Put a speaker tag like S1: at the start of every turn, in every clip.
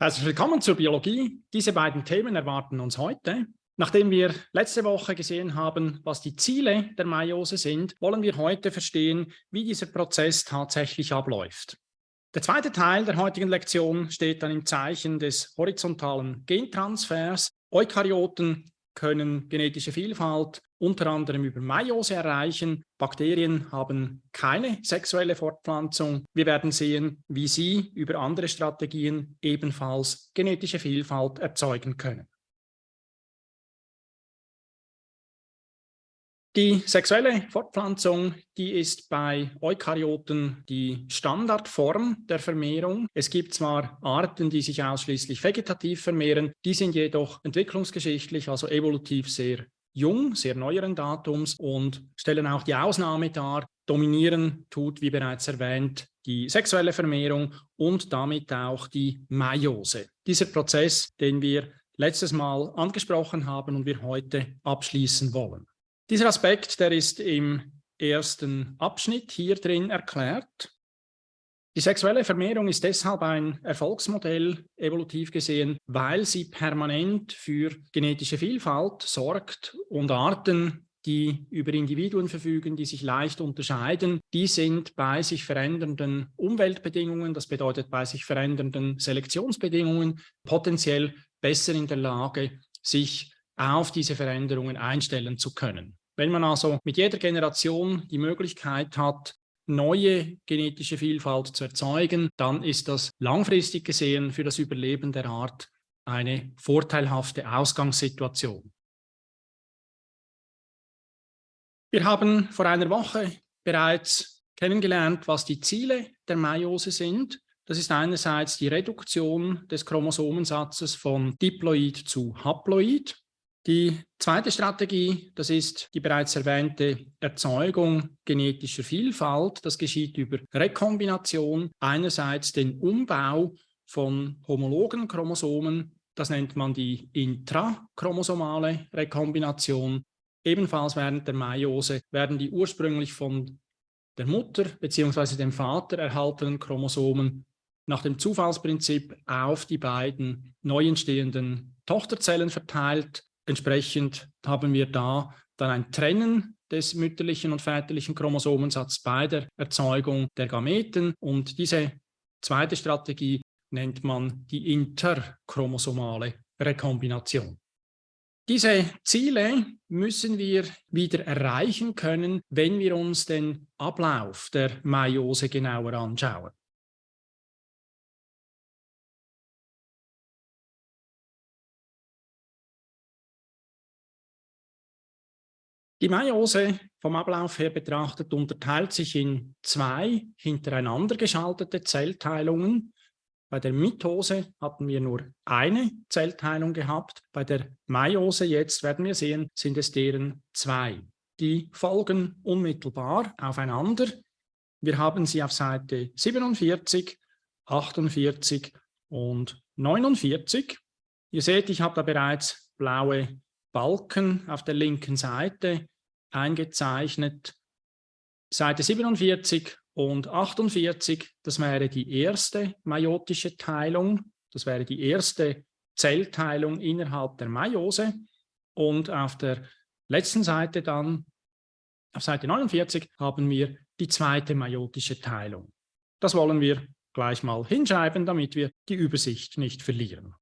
S1: Herzlich willkommen zur Biologie. Diese beiden Themen erwarten uns heute. Nachdem wir letzte Woche gesehen haben, was die Ziele der Meiose sind, wollen wir heute verstehen, wie dieser Prozess tatsächlich abläuft. Der zweite Teil der heutigen Lektion steht dann im Zeichen des horizontalen Gentransfers. Eukaryoten können genetische Vielfalt unter anderem über Meiose erreichen. Bakterien haben keine sexuelle Fortpflanzung. Wir werden sehen, wie sie über andere Strategien ebenfalls genetische Vielfalt erzeugen können. Die sexuelle Fortpflanzung, die ist bei Eukaryoten die Standardform der Vermehrung. Es gibt zwar Arten, die sich ausschließlich vegetativ vermehren, die sind jedoch entwicklungsgeschichtlich, also evolutiv sehr jung, sehr neueren Datums und stellen auch die Ausnahme dar. Dominieren tut, wie bereits erwähnt, die sexuelle Vermehrung und damit auch die Meiose. Dieser Prozess, den wir letztes Mal angesprochen haben und wir heute abschließen wollen. Dieser Aspekt, der ist im ersten Abschnitt hier drin erklärt. Die sexuelle Vermehrung ist deshalb ein Erfolgsmodell, evolutiv gesehen, weil sie permanent für genetische Vielfalt sorgt und Arten, die über Individuen verfügen, die sich leicht unterscheiden, die sind bei sich verändernden Umweltbedingungen, das bedeutet bei sich verändernden Selektionsbedingungen, potenziell besser in der Lage, sich auf diese Veränderungen einstellen zu können. Wenn man also mit jeder Generation die Möglichkeit hat, neue genetische Vielfalt zu erzeugen, dann ist das langfristig gesehen für das Überleben der Art eine vorteilhafte Ausgangssituation. Wir haben vor einer Woche bereits kennengelernt, was die Ziele der Meiose sind. Das ist einerseits die Reduktion des Chromosomensatzes von Diploid zu Haploid. Die zweite Strategie, das ist die bereits erwähnte Erzeugung genetischer Vielfalt. Das geschieht über Rekombination, einerseits den Umbau von homologen Chromosomen, das nennt man die intrachromosomale Rekombination. Ebenfalls während der Meiose werden die ursprünglich von der Mutter bzw. dem Vater erhaltenen Chromosomen nach dem Zufallsprinzip auf die beiden neu entstehenden Tochterzellen verteilt Entsprechend haben wir da dann ein Trennen des mütterlichen und väterlichen Chromosomensatzes bei der Erzeugung der Gameten. Und diese zweite Strategie nennt man die interchromosomale Rekombination. Diese Ziele müssen wir wieder erreichen können, wenn wir uns den Ablauf der Meiose genauer anschauen. Die Meiose vom Ablauf her betrachtet unterteilt sich in zwei hintereinander geschaltete Zellteilungen. Bei der Mitose hatten wir nur eine Zellteilung gehabt. Bei der Meiose jetzt werden wir sehen, sind es deren zwei. Die folgen unmittelbar aufeinander. Wir haben sie auf Seite 47, 48 und 49. Ihr seht, ich habe da bereits blaue Balken auf der linken Seite eingezeichnet. Seite 47 und 48, das wäre die erste meiotische Teilung. Das wäre die erste Zellteilung innerhalb der Meiose. Und auf der letzten Seite dann, auf Seite 49, haben wir die zweite meiotische Teilung. Das wollen wir gleich mal hinschreiben, damit wir die Übersicht nicht verlieren.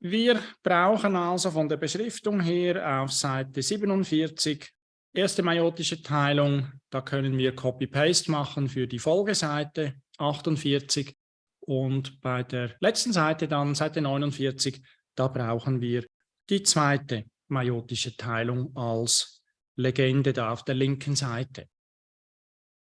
S1: Wir brauchen also von der Beschriftung her auf Seite 47 erste meiotische Teilung. Da können wir Copy-Paste machen für die Folgeseite 48 und bei der letzten Seite dann, Seite 49, da brauchen wir die zweite meiotische Teilung als Legende da auf der linken Seite.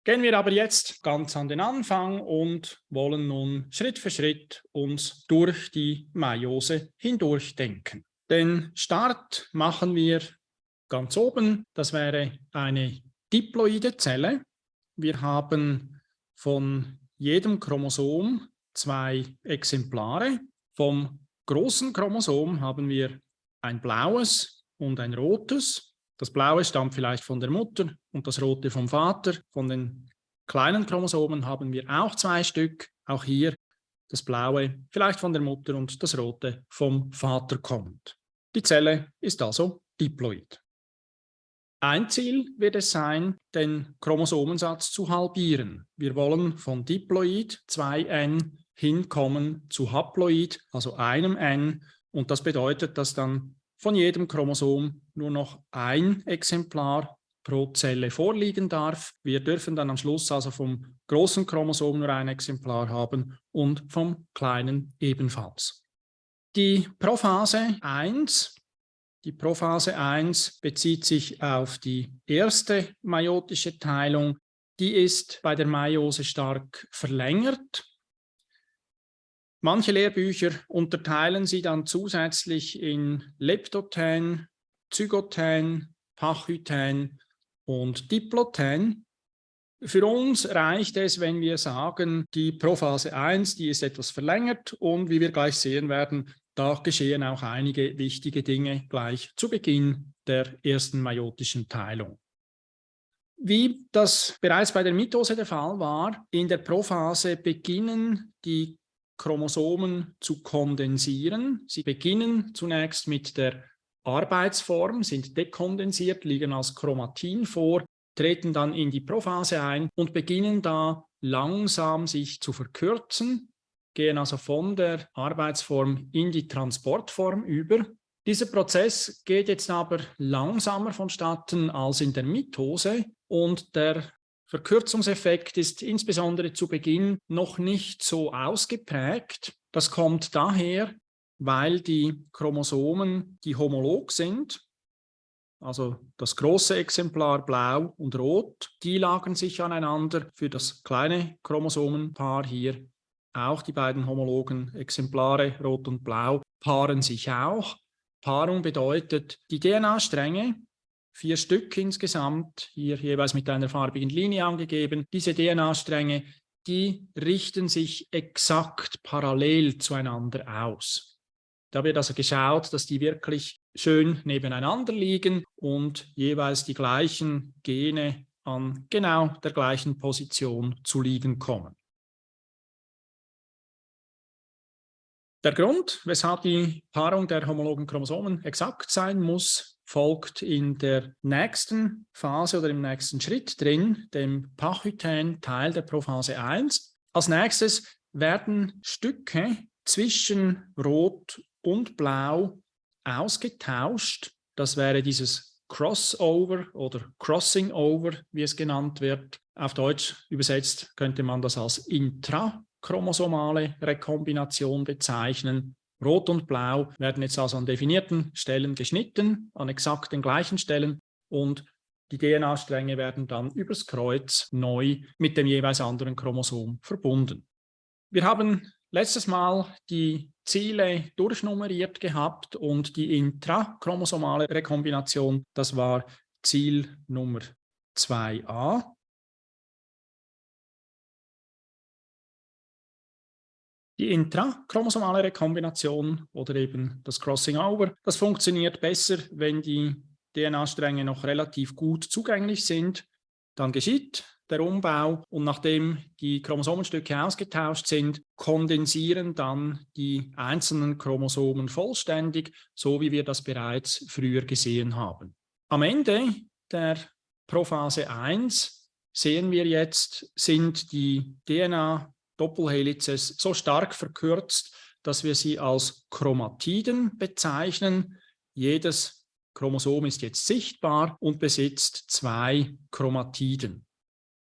S1: Gehen wir aber jetzt ganz an den Anfang und wollen nun Schritt für Schritt uns durch die Meiose hindurch denken. Den Start machen wir ganz oben. Das wäre eine diploide Zelle. Wir haben von jedem Chromosom zwei Exemplare. Vom großen Chromosom haben wir ein blaues und ein rotes. Das Blaue stammt vielleicht von der Mutter und das Rote vom Vater. Von den kleinen Chromosomen haben wir auch zwei Stück. Auch hier das Blaue vielleicht von der Mutter und das Rote vom Vater kommt. Die Zelle ist also diploid. Ein Ziel wird es sein, den Chromosomensatz zu halbieren. Wir wollen von Diploid 2n hinkommen zu Haploid, also einem n. Und das bedeutet, dass dann von jedem Chromosom nur noch ein Exemplar pro Zelle vorliegen darf. Wir dürfen dann am Schluss also vom großen Chromosom nur ein Exemplar haben und vom kleinen ebenfalls. Die Prophase 1, die Prophase 1 bezieht sich auf die erste meiotische Teilung. Die ist bei der Meiose stark verlängert. Manche Lehrbücher unterteilen sie dann zusätzlich in Leptoten, Zygoten, Pachyten und Diploten. Für uns reicht es, wenn wir sagen, die Prophase 1, die ist etwas verlängert und wie wir gleich sehen werden, da geschehen auch einige wichtige Dinge gleich zu Beginn der ersten meiotischen Teilung. Wie das bereits bei der Mitose der Fall war, in der Prophase beginnen die Chromosomen zu kondensieren. Sie beginnen zunächst mit der Arbeitsform, sind dekondensiert, liegen als Chromatin vor, treten dann in die Prophase ein und beginnen da langsam sich zu verkürzen, gehen also von der Arbeitsform in die Transportform über. Dieser Prozess geht jetzt aber langsamer vonstatten als in der Mitose und der Verkürzungseffekt ist insbesondere zu Beginn noch nicht so ausgeprägt. Das kommt daher, weil die Chromosomen, die homolog sind, also das große Exemplar blau und rot, die lagern sich aneinander. Für das kleine Chromosomenpaar hier auch die beiden homologen Exemplare rot und blau paaren sich auch. Paarung bedeutet, die DNA-Stränge vier Stück insgesamt, hier jeweils mit einer farbigen Linie angegeben. Diese DNA-Stränge, die richten sich exakt parallel zueinander aus. Da wird also geschaut, dass die wirklich schön nebeneinander liegen und jeweils die gleichen Gene an genau der gleichen Position zu liegen kommen. Der Grund, weshalb die Paarung der homologen Chromosomen exakt sein muss, folgt in der nächsten Phase oder im nächsten Schritt drin, dem Pachytän-Teil der Prophase 1. Als nächstes werden Stücke zwischen Rot und Blau ausgetauscht. Das wäre dieses Crossover oder Crossing Over, wie es genannt wird. Auf Deutsch übersetzt könnte man das als intrachromosomale Rekombination bezeichnen. Rot und Blau werden jetzt also an definierten Stellen geschnitten, an exakt den gleichen Stellen und die DNA-Stränge werden dann übers Kreuz neu mit dem jeweils anderen Chromosom verbunden. Wir haben letztes Mal die Ziele durchnummeriert gehabt und die intrachromosomale Rekombination, das war Ziel Nummer 2a. Die intrachromosomale Rekombination oder eben das Crossing Over, das funktioniert besser, wenn die DNA-Stränge noch relativ gut zugänglich sind. Dann geschieht der Umbau und nachdem die Chromosomenstücke ausgetauscht sind, kondensieren dann die einzelnen Chromosomen vollständig, so wie wir das bereits früher gesehen haben. Am Ende der Prophase 1 sehen wir jetzt, sind die DNA Doppelhelices so stark verkürzt, dass wir sie als Chromatiden bezeichnen. Jedes Chromosom ist jetzt sichtbar und besitzt zwei Chromatiden.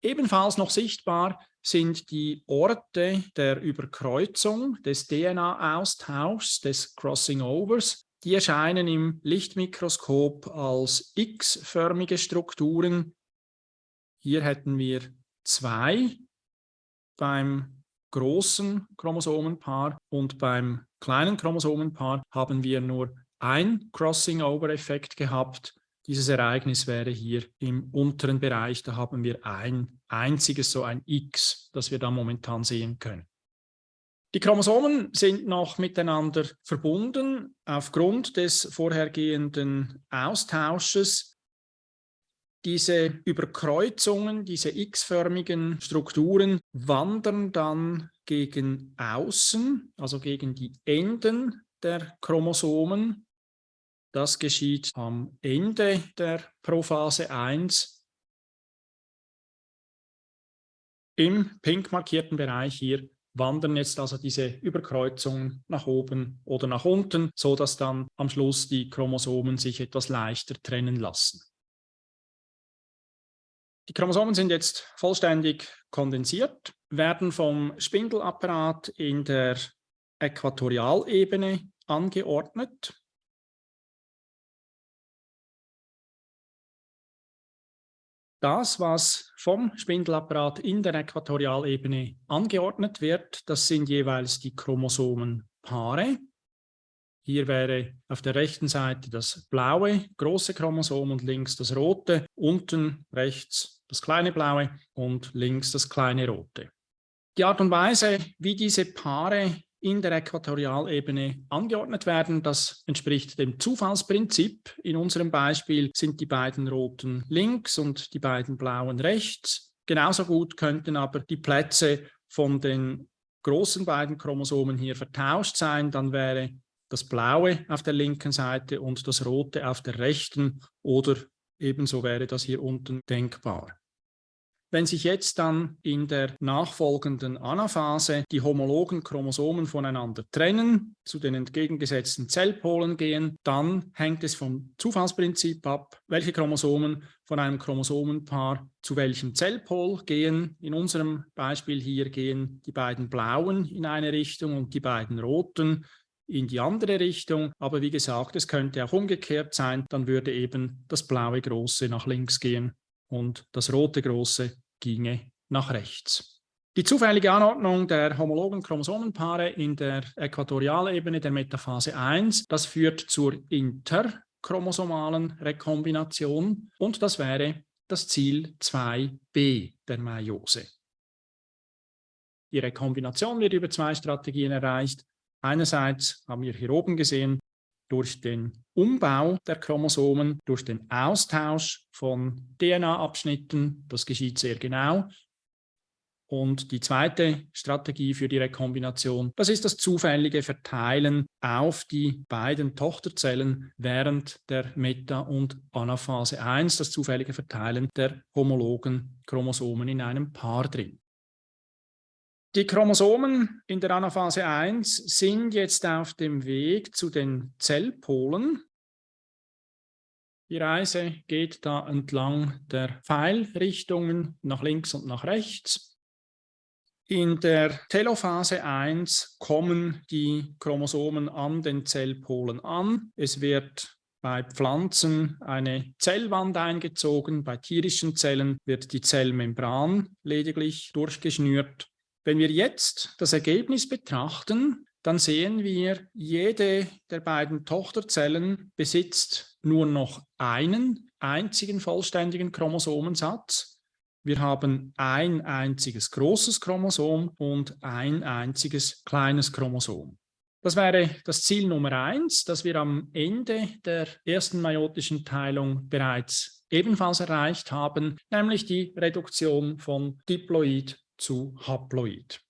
S1: Ebenfalls noch sichtbar sind die Orte der Überkreuzung, des DNA-Austauschs, des Crossing-Overs. Die erscheinen im Lichtmikroskop als X-förmige Strukturen. Hier hätten wir zwei beim großen Chromosomenpaar und beim kleinen Chromosomenpaar haben wir nur ein Crossing-Over-Effekt gehabt. Dieses Ereignis wäre hier im unteren Bereich, da haben wir ein einziges, so ein X, das wir da momentan sehen können. Die Chromosomen sind noch miteinander verbunden aufgrund des vorhergehenden Austausches. Diese Überkreuzungen, diese x-förmigen Strukturen wandern dann gegen außen, also gegen die Enden der Chromosomen. Das geschieht am Ende der Prophase 1. Im pink markierten Bereich hier wandern jetzt also diese Überkreuzungen nach oben oder nach unten, so dass dann am Schluss die Chromosomen sich etwas leichter trennen lassen. Die Chromosomen sind jetzt vollständig kondensiert, werden vom Spindelapparat in der Äquatorialebene angeordnet. Das, was vom Spindelapparat in der Äquatorialebene angeordnet wird, das sind jeweils die Chromosomenpaare. Hier wäre auf der rechten Seite das blaue große Chromosom und links das rote, unten rechts das kleine blaue und links das kleine rote. Die Art und Weise, wie diese Paare in der Äquatorialebene angeordnet werden. Das entspricht dem Zufallsprinzip. In unserem Beispiel sind die beiden roten links und die beiden blauen rechts. Genauso gut könnten aber die Plätze von den großen beiden Chromosomen hier vertauscht sein. Dann wäre das blaue auf der linken Seite und das rote auf der rechten oder ebenso wäre das hier unten denkbar. Wenn sich jetzt dann in der nachfolgenden Anaphase die homologen Chromosomen voneinander trennen, zu den entgegengesetzten Zellpolen gehen, dann hängt es vom Zufallsprinzip ab, welche Chromosomen von einem Chromosomenpaar zu welchem Zellpol gehen. In unserem Beispiel hier gehen die beiden blauen in eine Richtung und die beiden roten in die andere Richtung. Aber wie gesagt, es könnte auch umgekehrt sein, dann würde eben das blaue Große nach links gehen und das rote große ginge nach rechts. Die zufällige Anordnung der homologen Chromosomenpaare in der Äquatorialebene der Metaphase 1, das führt zur interchromosomalen Rekombination und das wäre das Ziel 2b der Meiose. Die Rekombination wird über zwei Strategien erreicht. Einerseits haben wir hier oben gesehen, durch den Umbau der Chromosomen, durch den Austausch von DNA-Abschnitten. Das geschieht sehr genau. Und die zweite Strategie für die Rekombination, das ist das zufällige Verteilen auf die beiden Tochterzellen während der Meta- und Anaphase 1, das zufällige Verteilen der homologen Chromosomen in einem Paar drin. Die Chromosomen in der Anaphase 1 sind jetzt auf dem Weg zu den Zellpolen. Die Reise geht da entlang der Pfeilrichtungen nach links und nach rechts. In der Telophase 1 kommen die Chromosomen an den Zellpolen an. Es wird bei Pflanzen eine Zellwand eingezogen, bei tierischen Zellen wird die Zellmembran lediglich durchgeschnürt wenn wir jetzt das Ergebnis betrachten, dann sehen wir, jede der beiden Tochterzellen besitzt nur noch einen einzigen vollständigen Chromosomensatz. Wir haben ein einziges großes Chromosom und ein einziges kleines Chromosom. Das wäre das Ziel Nummer eins, das wir am Ende der ersten meiotischen Teilung bereits ebenfalls erreicht haben, nämlich die Reduktion von Diploid zu Haploid.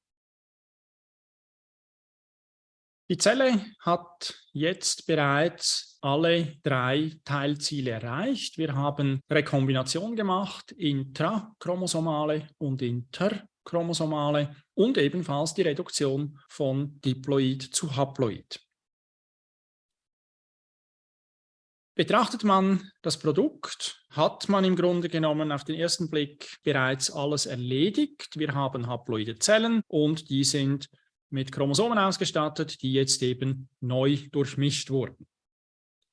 S1: Die Zelle hat jetzt bereits alle drei Teilziele erreicht. Wir haben Rekombination gemacht, intrachromosomale und interchromosomale und ebenfalls die Reduktion von Diploid zu Haploid. Betrachtet man das Produkt, hat man im Grunde genommen auf den ersten Blick bereits alles erledigt. Wir haben haploide Zellen und die sind mit Chromosomen ausgestattet, die jetzt eben neu durchmischt wurden.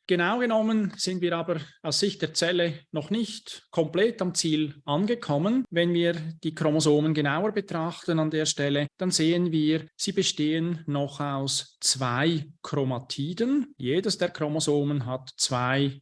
S1: Genau genommen sind wir aber aus Sicht der Zelle noch nicht komplett am Ziel angekommen. Wenn wir die Chromosomen genauer betrachten an der Stelle, dann sehen wir, sie bestehen noch aus zwei Chromatiden. Jedes der Chromosomen hat zwei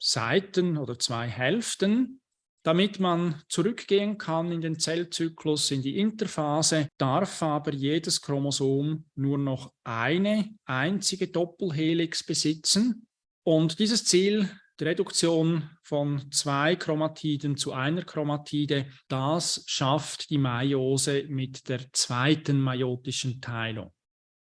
S1: Seiten oder zwei Hälften. Damit man zurückgehen kann in den Zellzyklus, in die Interphase, darf aber jedes Chromosom nur noch eine einzige Doppelhelix besitzen. Und dieses Ziel die Reduktion von zwei Chromatiden zu einer Chromatide, das schafft die Meiose mit der zweiten meiotischen Teilung.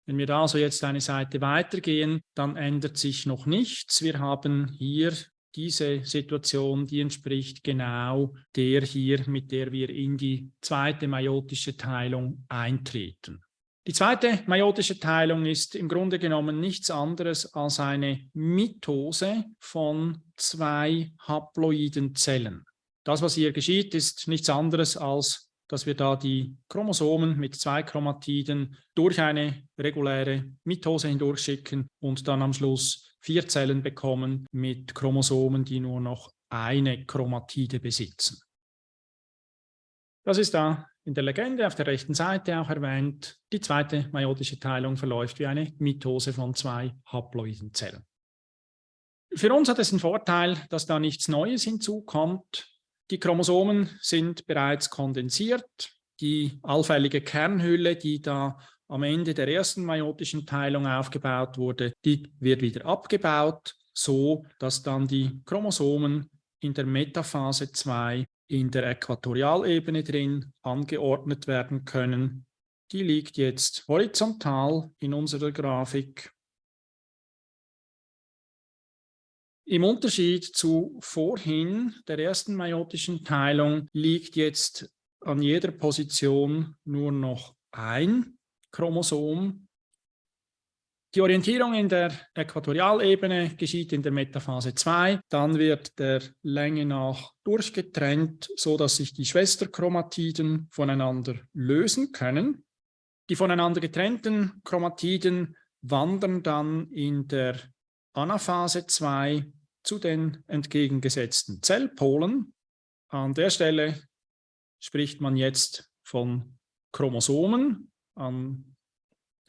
S1: Wenn wir da also jetzt eine Seite weitergehen, dann ändert sich noch nichts. Wir haben hier diese Situation, die entspricht genau der hier, mit der wir in die zweite meiotische Teilung eintreten. Die zweite meiotische Teilung ist im Grunde genommen nichts anderes als eine Mitose von zwei haploiden Zellen. Das, was hier geschieht, ist nichts anderes als, dass wir da die Chromosomen mit zwei Chromatiden durch eine reguläre Mitose hindurchschicken und dann am Schluss vier Zellen bekommen mit Chromosomen, die nur noch eine Chromatide besitzen. Das ist da in der Legende auf der rechten Seite auch erwähnt, die zweite meiotische Teilung verläuft wie eine Mitose von zwei haploiden Zellen. Für uns hat es einen Vorteil, dass da nichts Neues hinzukommt. Die Chromosomen sind bereits kondensiert. Die allfällige Kernhülle, die da am Ende der ersten meiotischen Teilung aufgebaut wurde, die wird wieder abgebaut, so dass dann die Chromosomen in der Metaphase 2 in der Äquatorialebene drin angeordnet werden können. Die liegt jetzt horizontal in unserer Grafik. Im Unterschied zu vorhin, der ersten meiotischen Teilung, liegt jetzt an jeder Position nur noch ein Chromosom die Orientierung in der Äquatorialebene geschieht in der Metaphase 2. Dann wird der Länge nach durchgetrennt, sodass sich die Schwesterchromatiden voneinander lösen können. Die voneinander getrennten Chromatiden wandern dann in der Anaphase 2 zu den entgegengesetzten Zellpolen. An der Stelle spricht man jetzt von Chromosomen an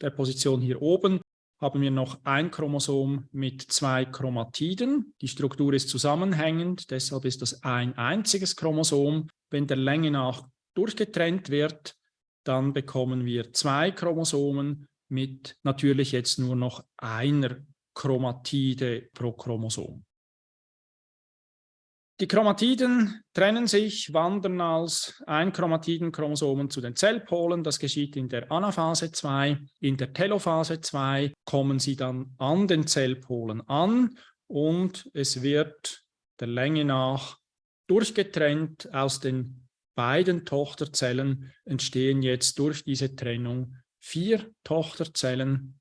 S1: der Position hier oben haben wir noch ein Chromosom mit zwei Chromatiden. Die Struktur ist zusammenhängend, deshalb ist das ein einziges Chromosom. Wenn der Länge nach durchgetrennt wird, dann bekommen wir zwei Chromosomen mit natürlich jetzt nur noch einer Chromatide pro Chromosom. Die Chromatiden trennen sich, wandern als Einchromatidenchromosomen zu den Zellpolen. Das geschieht in der Anaphase 2. In der Telophase 2 kommen sie dann an den Zellpolen an und es wird der Länge nach durchgetrennt aus den beiden Tochterzellen entstehen jetzt durch diese Trennung vier Tochterzellen.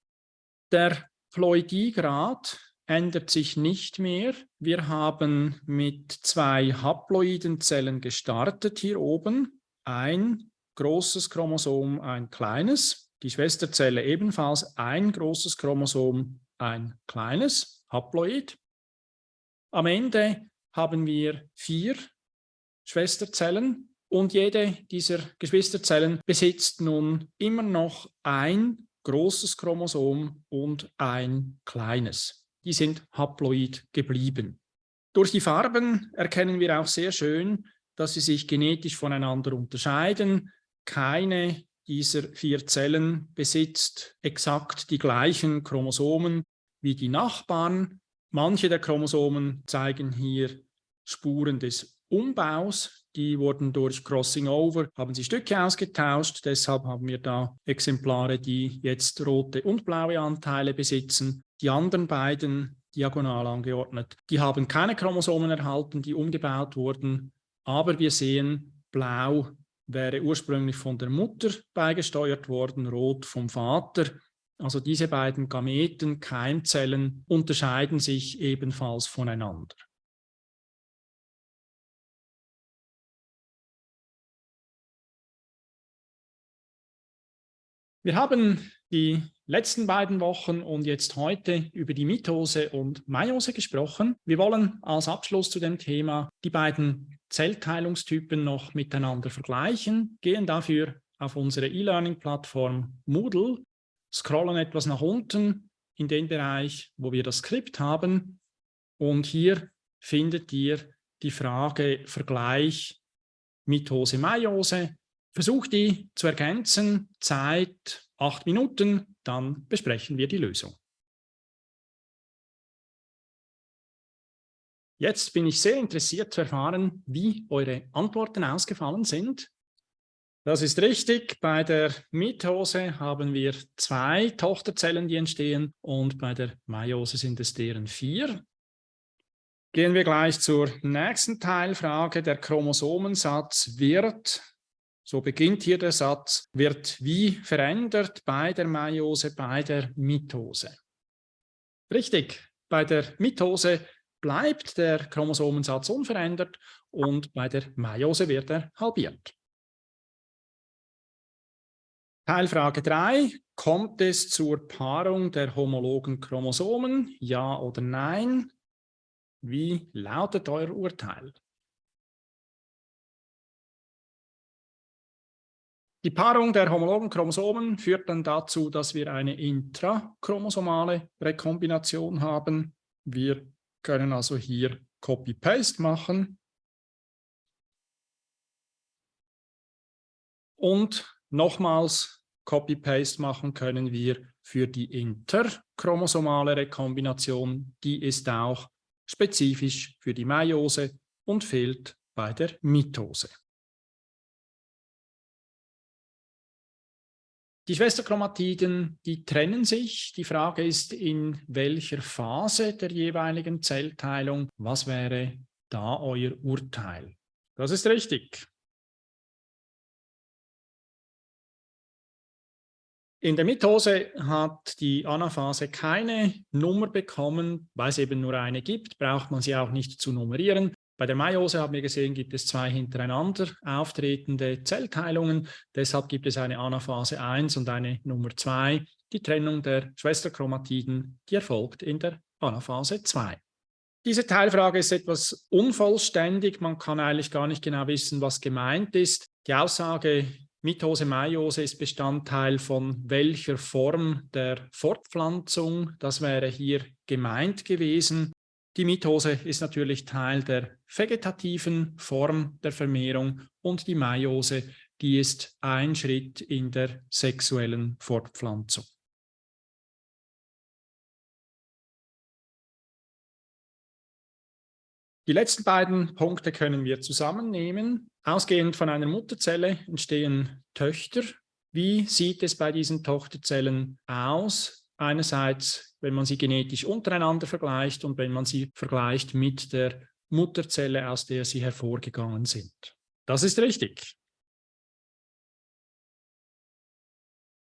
S1: Der Ploidiegrad ändert sich nicht mehr. Wir haben mit zwei haploiden Zellen gestartet hier oben. Ein großes Chromosom, ein kleines. Die Schwesterzelle ebenfalls ein großes Chromosom, ein kleines Haploid. Am Ende haben wir vier Schwesterzellen und jede dieser Geschwisterzellen besitzt nun immer noch ein großes Chromosom und ein kleines die sind haploid geblieben. Durch die Farben erkennen wir auch sehr schön, dass sie sich genetisch voneinander unterscheiden. Keine dieser vier Zellen besitzt exakt die gleichen Chromosomen wie die Nachbarn. Manche der Chromosomen zeigen hier Spuren des Umbaus. Die wurden durch Crossing Over, haben sie Stücke ausgetauscht. Deshalb haben wir da Exemplare, die jetzt rote und blaue Anteile besitzen. Die anderen beiden diagonal angeordnet, die haben keine Chromosomen erhalten, die umgebaut wurden. Aber wir sehen, blau wäre ursprünglich von der Mutter beigesteuert worden, rot vom Vater. Also diese beiden Gameten, Keimzellen, unterscheiden sich ebenfalls voneinander. Wir haben die letzten beiden Wochen und jetzt heute über die Mitose und Meiose gesprochen. Wir wollen als Abschluss zu dem Thema die beiden Zellteilungstypen noch miteinander vergleichen, gehen dafür auf unsere E-Learning-Plattform Moodle, scrollen etwas nach unten in den Bereich, wo wir das Skript haben und hier findet ihr die Frage Vergleich Mitose-Meiose Versuch die zu ergänzen, Zeit acht Minuten, dann besprechen wir die Lösung. Jetzt bin ich sehr interessiert zu erfahren, wie eure Antworten ausgefallen sind. Das ist richtig. Bei der Mitose haben wir zwei Tochterzellen, die entstehen und bei der Meiose sind es deren vier. Gehen wir gleich zur nächsten Teilfrage. Der Chromosomensatz wird, so beginnt hier der Satz, wird wie verändert bei der Meiose, bei der Mitose? Richtig, bei der Mitose bleibt der Chromosomensatz unverändert und bei der Meiose wird er halbiert. Teilfrage 3. Kommt es zur Paarung der homologen Chromosomen? Ja oder nein? Wie lautet euer Urteil? Die Paarung der homologen Chromosomen führt dann dazu, dass wir eine intrachromosomale Rekombination haben. Wir können also hier Copy-Paste machen. Und nochmals Copy-Paste machen können wir für die interchromosomale Rekombination. Die ist auch spezifisch für die Meiose und fehlt bei der Mitose. Die Schwesterchromatiden, die trennen sich. Die Frage ist, in welcher Phase der jeweiligen Zellteilung. Was wäre da euer Urteil? Das ist richtig. In der Mitose hat die Anaphase keine Nummer bekommen, weil es eben nur eine gibt, braucht man sie auch nicht zu nummerieren. Bei der Meiose haben wir gesehen, gibt es zwei hintereinander auftretende Zellteilungen. Deshalb gibt es eine Anaphase 1 und eine Nummer 2. Die Trennung der Schwesterchromatiden, die erfolgt in der Anaphase 2. Diese Teilfrage ist etwas unvollständig. Man kann eigentlich gar nicht genau wissen, was gemeint ist. Die Aussage Mitose, Meiose ist Bestandteil von welcher Form der Fortpflanzung. Das wäre hier gemeint gewesen. Die Mitose ist natürlich Teil der vegetativen Form der Vermehrung und die Meiose, die ist ein Schritt in der sexuellen Fortpflanzung. Die letzten beiden Punkte können wir zusammennehmen. Ausgehend von einer Mutterzelle entstehen Töchter. Wie sieht es bei diesen Tochterzellen aus? Einerseits, wenn man sie genetisch untereinander vergleicht und wenn man sie vergleicht mit der Mutterzelle, aus der sie hervorgegangen sind. Das ist richtig.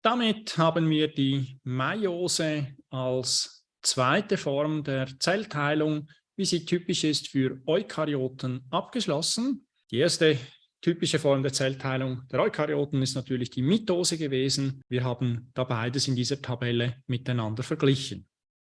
S1: Damit haben wir die Meiose als zweite Form der Zellteilung, wie sie typisch ist für Eukaryoten, abgeschlossen. Die erste Typische Form der Zellteilung der Eukaryoten ist natürlich die Mitose gewesen. Wir haben da beides in dieser Tabelle miteinander verglichen.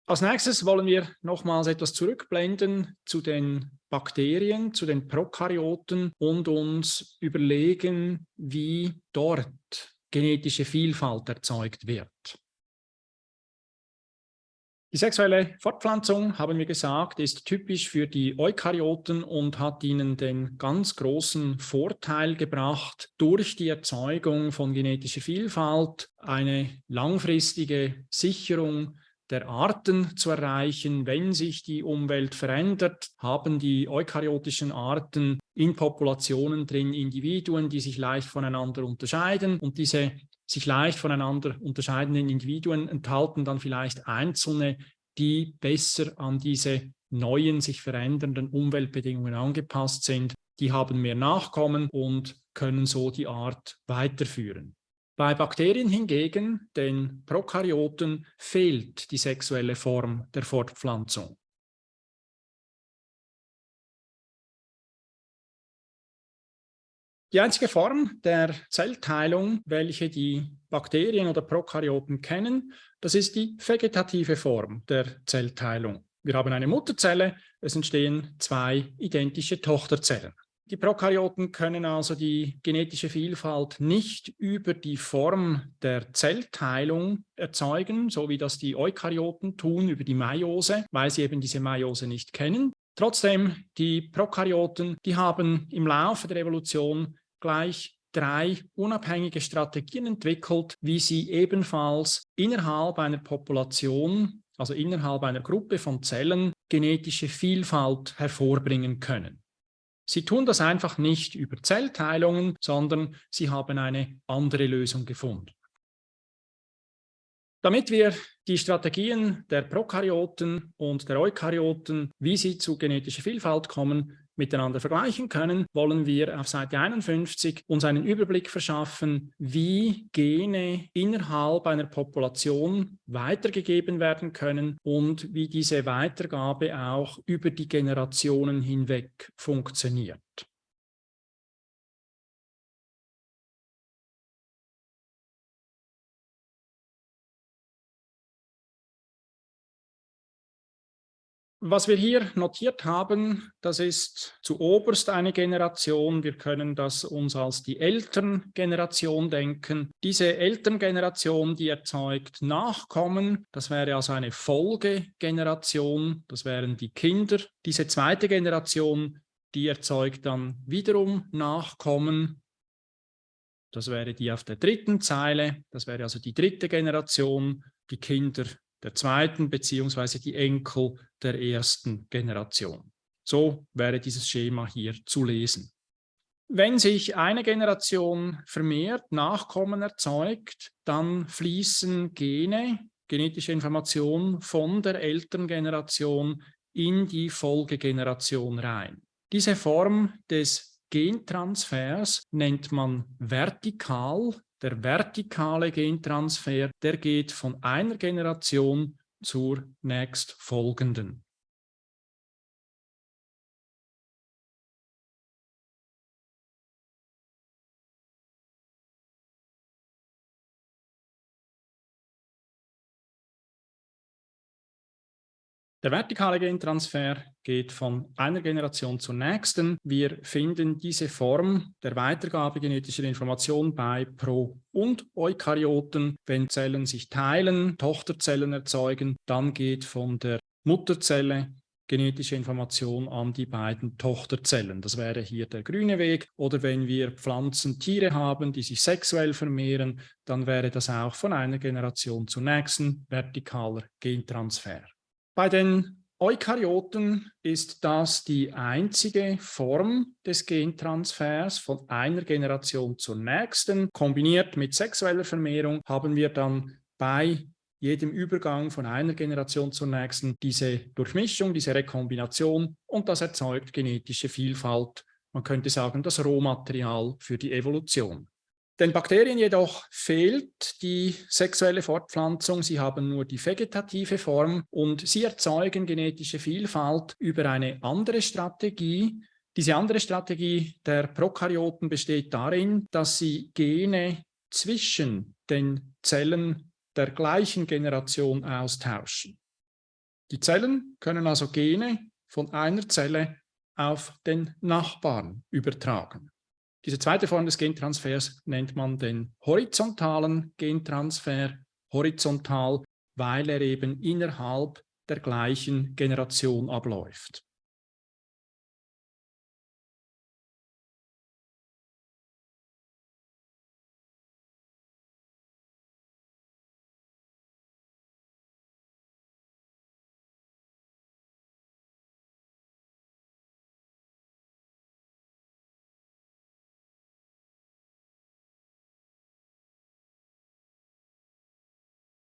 S1: Als nächstes wollen wir nochmals etwas zurückblenden zu den Bakterien, zu den Prokaryoten und uns überlegen, wie dort genetische Vielfalt erzeugt wird. Die sexuelle Fortpflanzung, haben wir gesagt, ist typisch für die Eukaryoten und hat ihnen den ganz großen Vorteil gebracht, durch die Erzeugung von genetischer Vielfalt eine langfristige Sicherung der Arten zu erreichen. Wenn sich die Umwelt verändert, haben die eukaryotischen Arten in Populationen drin Individuen, die sich leicht voneinander unterscheiden und diese sich leicht voneinander unterscheidenden Individuen enthalten dann vielleicht einzelne, die besser an diese neuen, sich verändernden Umweltbedingungen angepasst sind. Die haben mehr Nachkommen und können so die Art weiterführen. Bei Bakterien hingegen, den Prokaryoten, fehlt die sexuelle Form der Fortpflanzung. Die einzige Form der Zellteilung, welche die Bakterien oder Prokaryoten kennen, das ist die vegetative Form der Zellteilung. Wir haben eine Mutterzelle, es entstehen zwei identische Tochterzellen. Die Prokaryoten können also die genetische Vielfalt nicht über die Form der Zellteilung erzeugen, so wie das die Eukaryoten tun über die Meiose, weil sie eben diese Meiose nicht kennen. Trotzdem, die Prokaryoten, die haben im Laufe der Evolution gleich drei unabhängige Strategien entwickelt, wie sie ebenfalls innerhalb einer Population, also innerhalb einer Gruppe von Zellen, genetische Vielfalt hervorbringen können. Sie tun das einfach nicht über Zellteilungen, sondern sie haben eine andere Lösung gefunden. Damit wir die Strategien der Prokaryoten und der Eukaryoten, wie sie zu genetischer Vielfalt kommen, miteinander vergleichen können, wollen wir auf Seite 51 uns einen Überblick verschaffen, wie Gene innerhalb einer Population weitergegeben werden können und wie diese Weitergabe auch über die Generationen hinweg funktioniert. Was wir hier notiert haben, das ist zu oberst eine Generation. Wir können das uns als die Elterngeneration denken. Diese Elterngeneration, die erzeugt Nachkommen. Das wäre also eine Folgegeneration. Das wären die Kinder. Diese zweite Generation, die erzeugt dann wiederum Nachkommen. Das wäre die auf der dritten Zeile. Das wäre also die dritte Generation, die Kinder der zweiten beziehungsweise die Enkel der ersten Generation. So wäre dieses Schema hier zu lesen. Wenn sich eine Generation vermehrt Nachkommen erzeugt, dann fließen Gene, genetische Informationen von der Elterngeneration in die Folgegeneration rein. Diese Form des Gentransfers nennt man vertikal der vertikale Gentransfer, der geht von einer Generation zur nächstfolgenden. Der vertikale Gentransfer geht von einer Generation zur nächsten. Wir finden diese Form der Weitergabe genetischer Information bei Pro- und Eukaryoten. Wenn Zellen sich teilen, Tochterzellen erzeugen, dann geht von der Mutterzelle genetische Information an die beiden Tochterzellen. Das wäre hier der grüne Weg. Oder wenn wir Pflanzen, Tiere haben, die sich sexuell vermehren, dann wäre das auch von einer Generation zur nächsten vertikaler Gentransfer. Bei den Eukaryoten ist das die einzige Form des Gentransfers von einer Generation zur nächsten. Kombiniert mit sexueller Vermehrung haben wir dann bei jedem Übergang von einer Generation zur nächsten diese Durchmischung, diese Rekombination und das erzeugt genetische Vielfalt. Man könnte sagen, das Rohmaterial für die Evolution. Den Bakterien jedoch fehlt die sexuelle Fortpflanzung. Sie haben nur die vegetative Form und sie erzeugen genetische Vielfalt über eine andere Strategie. Diese andere Strategie der Prokaryoten besteht darin, dass sie Gene zwischen den Zellen der gleichen Generation austauschen. Die Zellen können also Gene von einer Zelle auf den Nachbarn übertragen. Diese zweite Form des Gentransfers nennt man den horizontalen Gentransfer, horizontal, weil er eben innerhalb der gleichen Generation abläuft.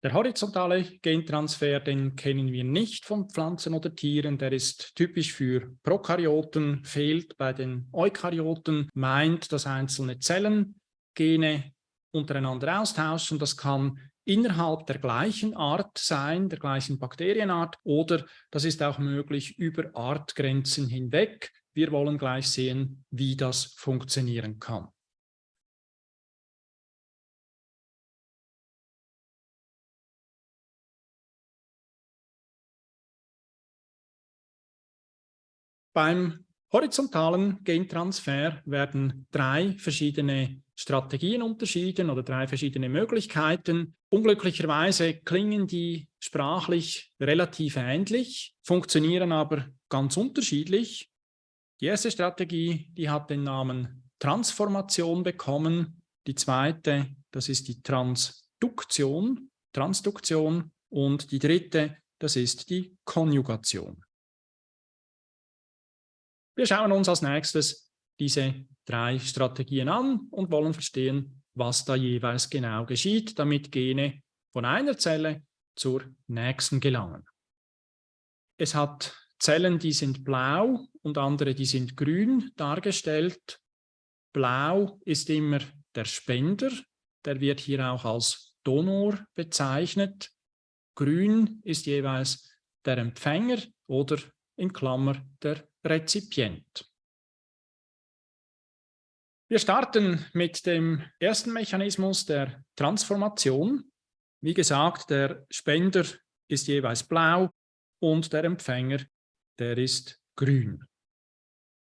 S1: Der horizontale Gentransfer, den kennen wir nicht von Pflanzen oder Tieren. Der ist typisch für Prokaryoten, fehlt bei den Eukaryoten, meint, dass einzelne Zellen Gene untereinander austauschen. Das kann innerhalb der gleichen Art sein, der gleichen Bakterienart, oder das ist auch möglich über Artgrenzen hinweg. Wir wollen gleich sehen, wie das funktionieren kann. Beim horizontalen Gentransfer werden drei verschiedene Strategien unterschieden oder drei verschiedene Möglichkeiten. Unglücklicherweise klingen die sprachlich relativ ähnlich, funktionieren aber ganz unterschiedlich. Die erste Strategie, die hat den Namen Transformation bekommen. Die zweite, das ist die Transduktion, Transduktion. Und die dritte, das ist die Konjugation. Wir schauen uns als nächstes diese drei Strategien an und wollen verstehen, was da jeweils genau geschieht, damit Gene von einer Zelle zur nächsten gelangen. Es hat Zellen, die sind blau und andere, die sind grün dargestellt. Blau ist immer der Spender, der wird hier auch als Donor bezeichnet. Grün ist jeweils der Empfänger oder in Klammer der Rezipient. Wir starten mit dem ersten Mechanismus der Transformation. Wie gesagt, der Spender ist jeweils blau und der Empfänger, der ist grün.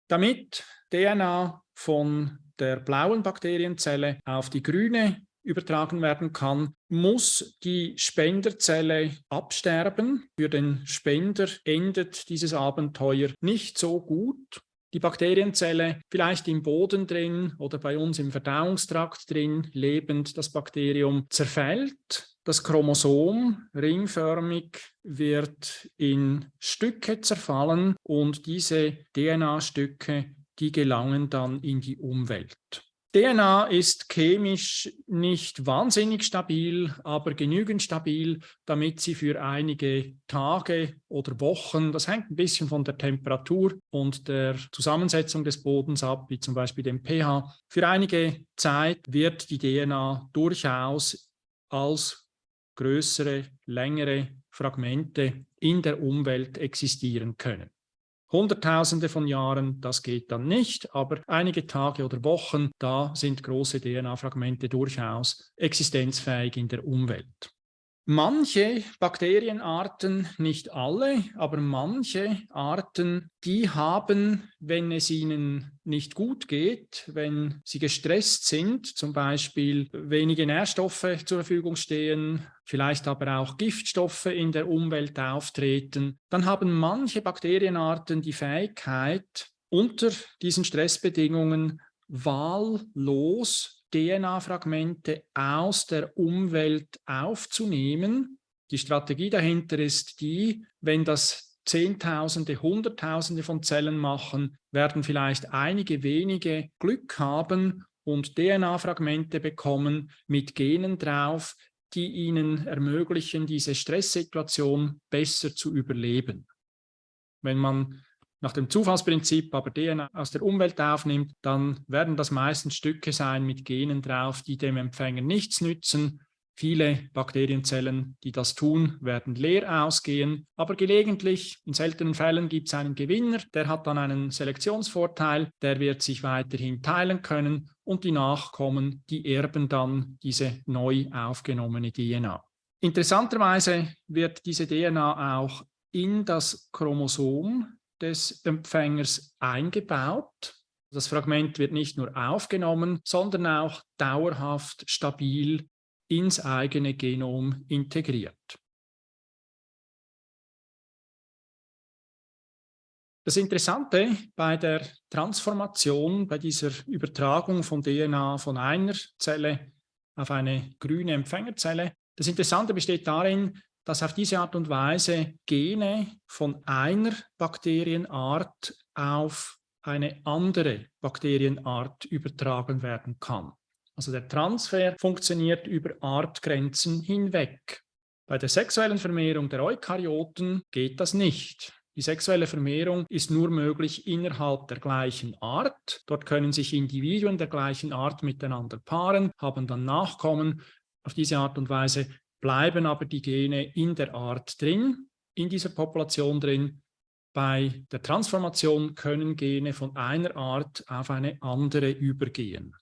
S1: Damit DNA von der blauen Bakterienzelle auf die grüne übertragen werden kann, muss die Spenderzelle absterben. Für den Spender endet dieses Abenteuer nicht so gut. Die Bakterienzelle vielleicht im Boden drin oder bei uns im Verdauungstrakt drin lebend, das Bakterium zerfällt. Das Chromosom ringförmig wird in Stücke zerfallen und diese DNA-Stücke, die gelangen dann in die Umwelt. DNA ist chemisch nicht wahnsinnig stabil, aber genügend stabil, damit sie für einige Tage oder Wochen, das hängt ein bisschen von der Temperatur und der Zusammensetzung des Bodens ab, wie zum Beispiel dem pH, für einige Zeit wird die DNA durchaus als größere, längere Fragmente in der Umwelt existieren können. Hunderttausende von Jahren, das geht dann nicht, aber einige Tage oder Wochen, da sind große DNA-Fragmente durchaus existenzfähig in der Umwelt. Manche Bakterienarten, nicht alle, aber manche Arten, die haben, wenn es ihnen nicht gut geht, wenn sie gestresst sind, zum Beispiel wenige Nährstoffe zur Verfügung stehen, vielleicht aber auch Giftstoffe in der Umwelt auftreten, dann haben manche Bakterienarten die Fähigkeit, unter diesen Stressbedingungen wahllos DNA-Fragmente aus der Umwelt aufzunehmen. Die Strategie dahinter ist die, wenn das Zehntausende, Hunderttausende von Zellen machen, werden vielleicht einige wenige Glück haben und DNA-Fragmente bekommen mit Genen drauf, die ihnen ermöglichen, diese Stresssituation besser zu überleben. Wenn man nach dem Zufallsprinzip aber DNA aus der Umwelt aufnimmt, dann werden das meistens Stücke sein mit Genen drauf, die dem Empfänger nichts nützen. Viele Bakterienzellen, die das tun, werden leer ausgehen, aber gelegentlich, in seltenen Fällen, gibt es einen Gewinner, der hat dann einen Selektionsvorteil, der wird sich weiterhin teilen können und die Nachkommen, die erben dann diese neu aufgenommene DNA. Interessanterweise wird diese DNA auch in das Chromosom des Empfängers eingebaut. Das Fragment wird nicht nur aufgenommen, sondern auch dauerhaft stabil ins eigene Genom integriert. Das Interessante bei der Transformation, bei dieser Übertragung von DNA von einer Zelle auf eine grüne Empfängerzelle, das Interessante besteht darin, dass auf diese Art und Weise Gene von einer Bakterienart auf eine andere Bakterienart übertragen werden kann. Also der Transfer funktioniert über Artgrenzen hinweg. Bei der sexuellen Vermehrung der Eukaryoten geht das nicht. Die sexuelle Vermehrung ist nur möglich innerhalb der gleichen Art. Dort können sich Individuen der gleichen Art miteinander paaren, haben dann Nachkommen. Auf diese Art und Weise bleiben aber die Gene in der Art drin, in dieser Population drin. Bei der Transformation können Gene von einer Art auf eine andere übergehen.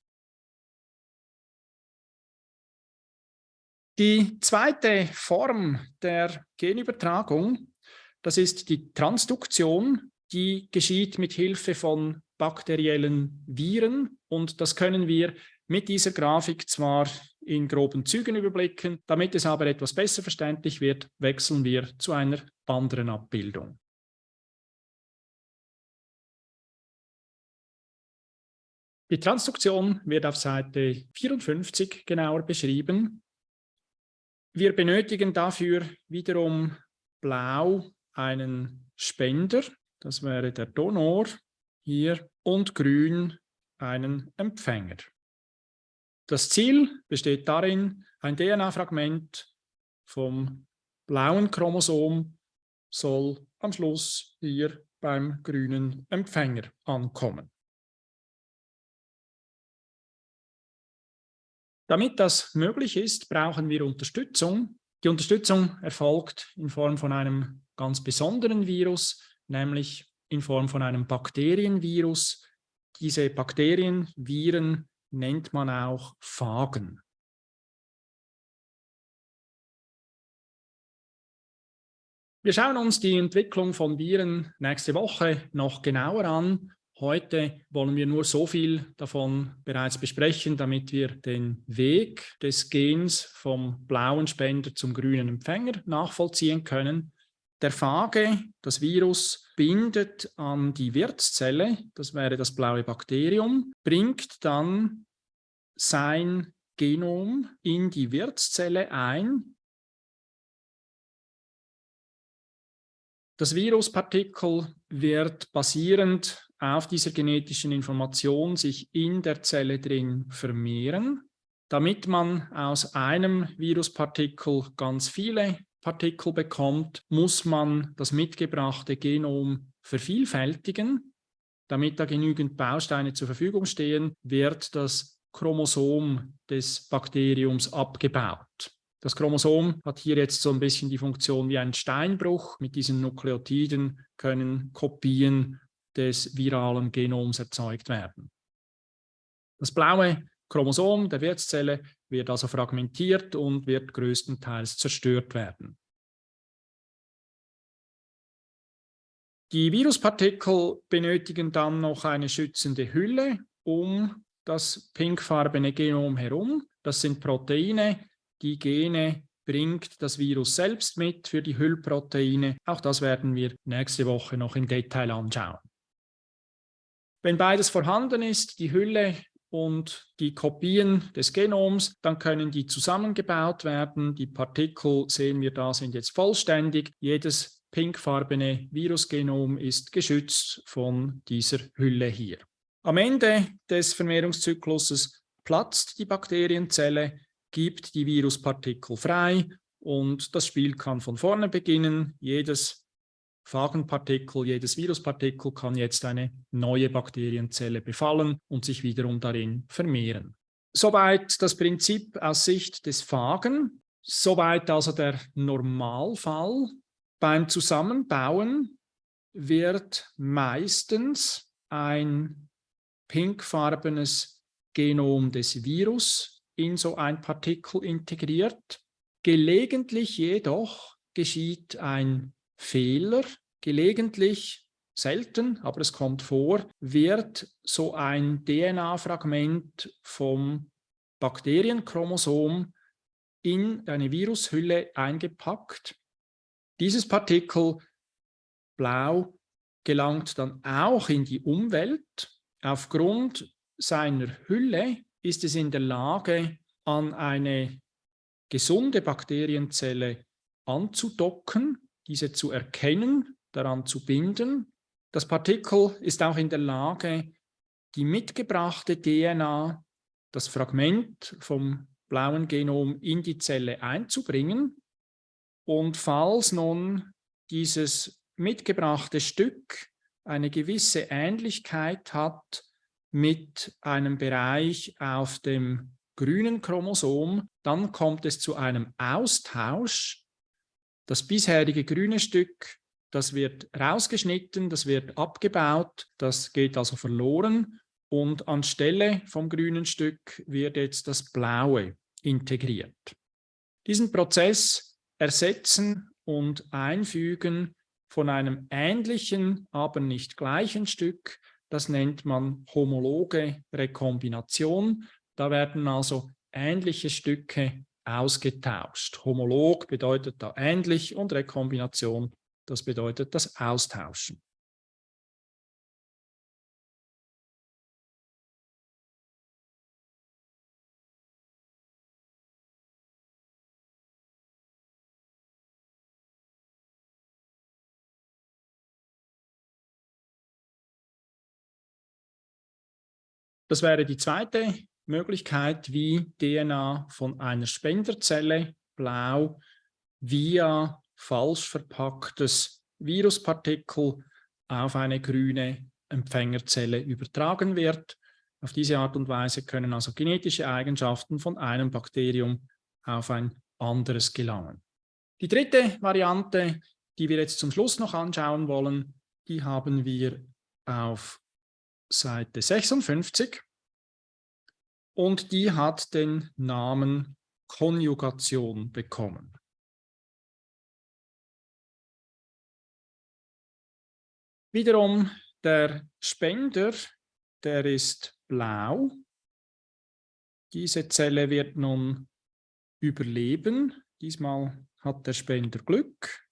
S1: Die zweite Form der Genübertragung, das ist die Transduktion, die geschieht mit Hilfe von bakteriellen Viren und das können wir mit dieser Grafik zwar in groben Zügen überblicken. Damit es aber etwas besser verständlich wird, wechseln wir zu einer anderen Abbildung. Die Transduktion wird auf Seite 54 genauer beschrieben. Wir benötigen dafür wiederum blau einen Spender, das wäre der Donor. hier und grün einen Empfänger. Das Ziel besteht darin, ein DNA-Fragment vom blauen Chromosom soll am Schluss hier beim grünen Empfänger ankommen. Damit das möglich ist, brauchen wir Unterstützung. Die Unterstützung erfolgt in Form von einem ganz besonderen Virus, nämlich in Form von einem Bakterienvirus. Diese Bakterien, Viren nennt man auch Phagen. Wir schauen uns die Entwicklung von Viren nächste Woche noch genauer an. Heute wollen wir nur so viel davon bereits besprechen, damit wir den Weg des Gens vom blauen Spender zum grünen Empfänger nachvollziehen können. Der Phage, das Virus, bindet an die Wirtszelle, das wäre das blaue Bakterium, bringt dann sein Genom in die Wirtszelle ein. Das Viruspartikel wird basierend auf dieser genetischen Information sich in der Zelle drin vermehren. Damit man aus einem Viruspartikel ganz viele Partikel bekommt, muss man das mitgebrachte Genom vervielfältigen. Damit da genügend Bausteine zur Verfügung stehen, wird das Chromosom des Bakteriums abgebaut. Das Chromosom hat hier jetzt so ein bisschen die Funktion wie ein Steinbruch. Mit diesen Nukleotiden können Kopien des viralen Genoms erzeugt werden. Das blaue Chromosom der Wirtszelle wird also fragmentiert und wird größtenteils zerstört werden. Die Viruspartikel benötigen dann noch eine schützende Hülle, um das pinkfarbene Genom herum. Das sind Proteine. Die Gene bringt das Virus selbst mit für die Hüllproteine. Auch das werden wir nächste Woche noch im Detail anschauen. Wenn beides vorhanden ist, die Hülle und die Kopien des Genoms, dann können die zusammengebaut werden. Die Partikel, sehen wir da, sind jetzt vollständig. Jedes pinkfarbene Virusgenom ist geschützt von dieser Hülle hier. Am Ende des Vermehrungszykluses platzt die Bakterienzelle, gibt die Viruspartikel frei und das Spiel kann von vorne beginnen. Jedes Phagenpartikel, jedes Viruspartikel kann jetzt eine neue Bakterienzelle befallen und sich wiederum darin vermehren. Soweit das Prinzip aus Sicht des Phagen, soweit also der Normalfall. Beim Zusammenbauen wird meistens ein pinkfarbenes Genom des Virus in so ein Partikel integriert. Gelegentlich jedoch geschieht ein Fehler, gelegentlich, selten, aber es kommt vor, wird so ein DNA-Fragment vom Bakterienchromosom in eine Virushülle eingepackt. Dieses Partikel, blau, gelangt dann auch in die Umwelt Aufgrund seiner Hülle ist es in der Lage, an eine gesunde Bakterienzelle anzudocken, diese zu erkennen, daran zu binden. Das Partikel ist auch in der Lage, die mitgebrachte DNA, das Fragment vom blauen Genom in die Zelle einzubringen. Und falls nun dieses mitgebrachte Stück eine gewisse Ähnlichkeit hat mit einem Bereich auf dem grünen Chromosom, dann kommt es zu einem Austausch. Das bisherige grüne Stück, das wird rausgeschnitten, das wird abgebaut, das geht also verloren und anstelle vom grünen Stück wird jetzt das blaue integriert. Diesen Prozess ersetzen und einfügen von einem ähnlichen, aber nicht gleichen Stück. Das nennt man homologe Rekombination. Da werden also ähnliche Stücke ausgetauscht. Homolog bedeutet da ähnlich und Rekombination, das bedeutet das Austauschen. Das wäre die zweite Möglichkeit, wie DNA von einer Spenderzelle blau via falsch verpacktes Viruspartikel auf eine grüne Empfängerzelle übertragen wird. Auf diese Art und Weise können also genetische Eigenschaften von einem Bakterium auf ein anderes gelangen. Die dritte Variante, die wir jetzt zum Schluss noch anschauen wollen, die haben wir auf Seite 56 und die hat den Namen Konjugation bekommen. Wiederum der Spender, der ist blau. Diese Zelle wird nun überleben. Diesmal hat der Spender Glück.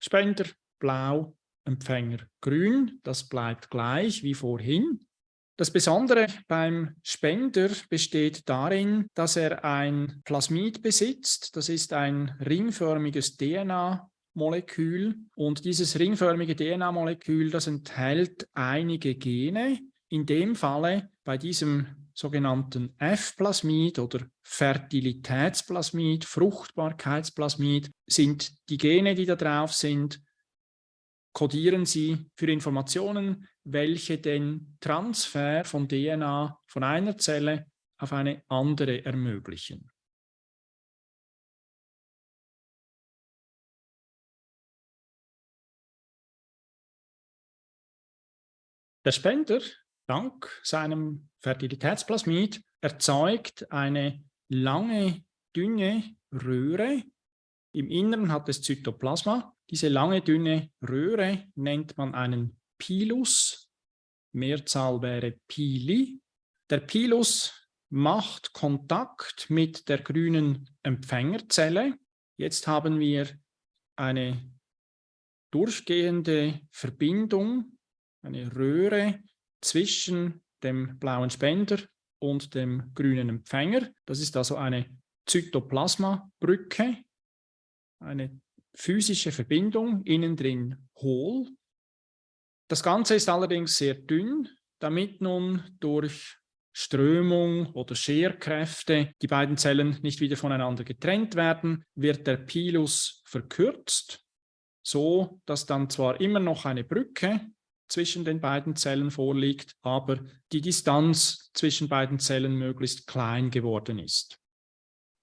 S1: Spender blau, Empfänger grün. Das bleibt gleich wie vorhin. Das Besondere beim Spender besteht darin, dass er ein Plasmid besitzt. Das ist ein ringförmiges DNA Molekül und dieses ringförmige DNA-Molekül, das enthält einige Gene. In dem Falle bei diesem sogenannten F-Plasmid oder Fertilitätsplasmid, Fruchtbarkeitsplasmid, sind die Gene, die da drauf sind, kodieren sie für Informationen, welche den Transfer von DNA von einer Zelle auf eine andere ermöglichen. Der Spender, dank seinem Fertilitätsplasmid, erzeugt eine lange, dünne Röhre. Im Inneren hat es Zytoplasma. Diese lange, dünne Röhre nennt man einen Pilus. Mehrzahl wäre Pili. Der Pilus macht Kontakt mit der grünen Empfängerzelle. Jetzt haben wir eine durchgehende Verbindung eine Röhre zwischen dem blauen Spender und dem grünen Empfänger. Das ist also eine Zytoplasma-Brücke, eine physische Verbindung, innen drin hohl. Das Ganze ist allerdings sehr dünn, damit nun durch Strömung oder Scherkräfte die beiden Zellen nicht wieder voneinander getrennt werden, wird der Pilus verkürzt, so dass dann zwar immer noch eine Brücke zwischen den beiden Zellen vorliegt, aber die Distanz zwischen beiden Zellen möglichst klein geworden ist.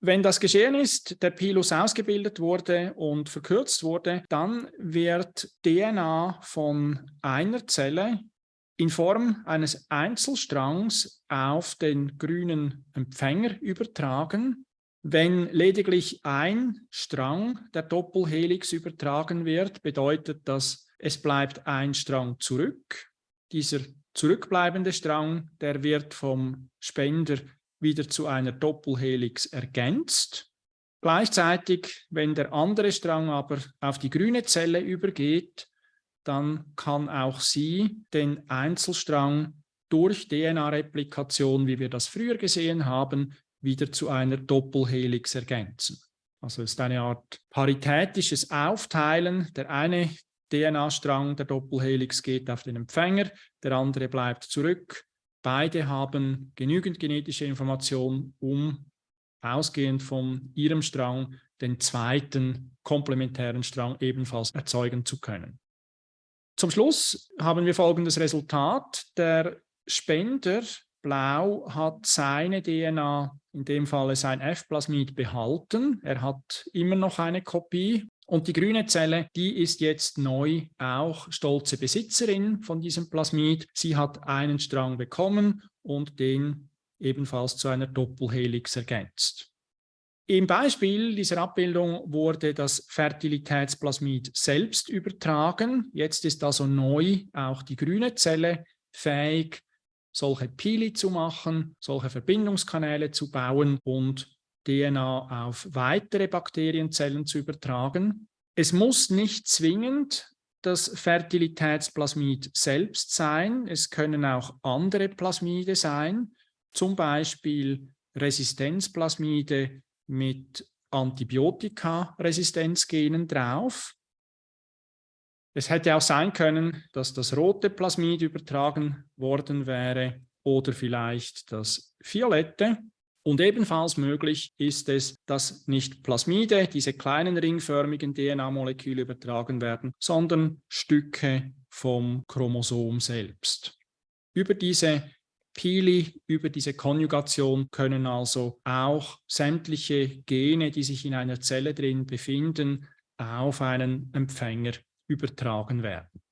S1: Wenn das geschehen ist, der Pilus ausgebildet wurde und verkürzt wurde, dann wird DNA von einer Zelle in Form eines Einzelstrangs auf den grünen Empfänger übertragen. Wenn lediglich ein Strang der Doppelhelix übertragen wird, bedeutet das es bleibt ein Strang zurück. Dieser zurückbleibende Strang, der wird vom Spender wieder zu einer Doppelhelix ergänzt. Gleichzeitig, wenn der andere Strang aber auf die grüne Zelle übergeht, dann kann auch sie den Einzelstrang durch DNA-Replikation, wie wir das früher gesehen haben, wieder zu einer Doppelhelix ergänzen. Also es ist eine Art paritätisches Aufteilen. Der eine DNA-Strang der Doppelhelix geht auf den Empfänger, der andere bleibt zurück. Beide haben genügend genetische Information, um ausgehend von ihrem Strang den zweiten komplementären Strang ebenfalls erzeugen zu können. Zum Schluss haben wir folgendes Resultat. Der Spender Blau hat seine DNA, in dem Fall sein F-Plasmid, behalten. Er hat immer noch eine Kopie und die grüne Zelle, die ist jetzt neu auch stolze Besitzerin von diesem Plasmid. Sie hat einen Strang bekommen und den ebenfalls zu einer Doppelhelix ergänzt. Im Beispiel dieser Abbildung wurde das Fertilitätsplasmid selbst übertragen. Jetzt ist also neu auch die grüne Zelle fähig, solche Pili zu machen, solche Verbindungskanäle zu bauen und DNA auf weitere Bakterienzellen zu übertragen. Es muss nicht zwingend das Fertilitätsplasmid selbst sein. Es können auch andere Plasmide sein, zum Beispiel Resistenzplasmide mit Antibiotikaresistenzgenen drauf. Es hätte auch sein können, dass das rote Plasmid übertragen worden wäre oder vielleicht das violette. Und ebenfalls möglich ist es, dass nicht Plasmide, diese kleinen ringförmigen DNA-Moleküle übertragen werden, sondern Stücke vom Chromosom selbst. Über diese Pili, über diese Konjugation können also auch sämtliche Gene, die sich in einer Zelle drin befinden, auf einen Empfänger übertragen werden.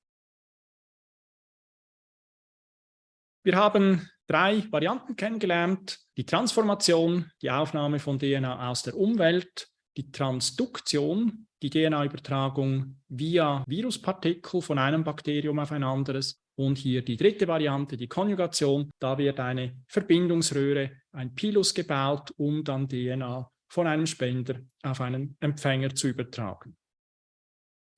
S1: Wir haben drei Varianten kennengelernt. Die Transformation, die Aufnahme von DNA aus der Umwelt, die Transduktion, die DNA-Übertragung via Viruspartikel von einem Bakterium auf ein anderes und hier die dritte Variante, die Konjugation. Da wird eine Verbindungsröhre, ein Pilus gebaut, um dann DNA von einem Spender auf einen Empfänger zu übertragen.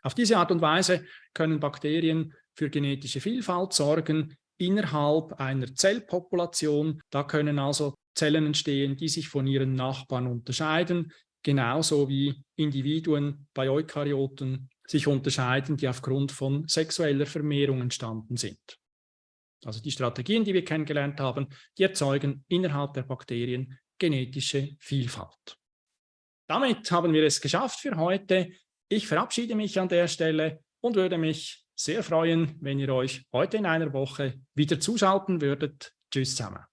S1: Auf diese Art und Weise können Bakterien für genetische Vielfalt sorgen, innerhalb einer Zellpopulation. Da können also Zellen entstehen, die sich von ihren Nachbarn unterscheiden, genauso wie Individuen bei Eukaryoten sich unterscheiden, die aufgrund von sexueller Vermehrung entstanden sind. Also die Strategien, die wir kennengelernt haben, die erzeugen innerhalb der Bakterien genetische Vielfalt. Damit haben wir es geschafft für heute. Ich verabschiede mich an der Stelle und würde mich sehr freuen, wenn ihr euch heute in einer Woche wieder zuschalten würdet. Tschüss zusammen.